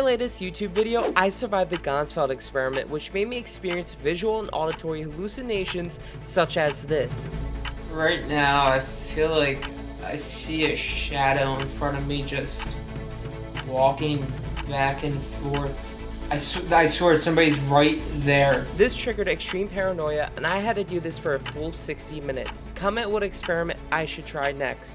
my latest YouTube video, I survived the Ganzfeld experiment, which made me experience visual and auditory hallucinations such as this. Right now, I feel like I see a shadow in front of me just walking back and forth. I, sw I swear somebody's right there. This triggered extreme paranoia, and I had to do this for a full 60 minutes. Comment what experiment I should try next.